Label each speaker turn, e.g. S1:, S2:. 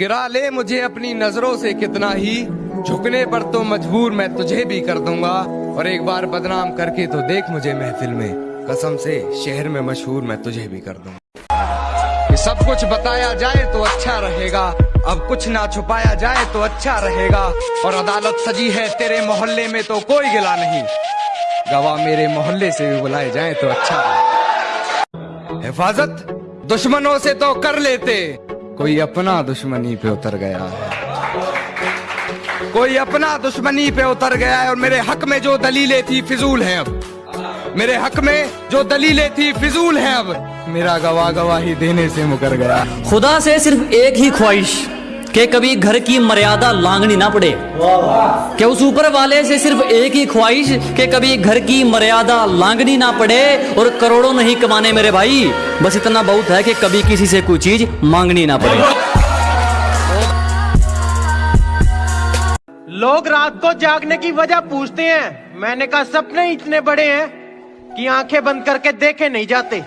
S1: गिरा ले मुझे अपनी नज़रों से कितना ही। झुकने पर तो मजबूर मैं तुझे भी कर दूँगा। और एक बार बदनाम करके तो देख मुझे महफिल में। कसम से शहर में मशहूर मैं तुझे भी कर दूँगा। कि सब कुछ बताया जाए तो अच्छा रहेगा। अब कुछ ना छुपाया जाए तो अच्छा रहेगा। और अदालत सजी है तेरे मोहल्ले में तो कोई गिला नहीं। गवाह मेरे मोहल्ले से भी बुलाए जाए तो अच्छा हिफाजत, दुश्मनों से तो कर लेते। कोई अपना दुश्मनी पे उतर गया है। कोई अपना दुश्मनी पे उतर गया है और मेरे हक में जो दलीलें थी, फिजूल है अब। मेरे हक में जो दलीलें थी, फिजूल है अब। मेरा गवाह गवाही देने से मुकर गया।
S2: खुदा से सिर्फ़ एक ही ख्वाहिश कि कभी घर की मर्यादा लांगनी ना पड़े। कि उस ऊपर वाले से सिर्फ़ एक ही ख्वाहिश कि कभी घर की मर्यादा लांगनी ना पड़े और करोड़ों नहीं कमाने मेरे भाई? बस इतना बहुत है कि कभी किसी से कोई चीज़ मांगनी ना पड़े।
S3: लोग रात को जागने की वजह पूछते हैं। मैंने कहा, सपने इतने बड़े हैं कि आँखें बंद करके देखे नहीं जाते।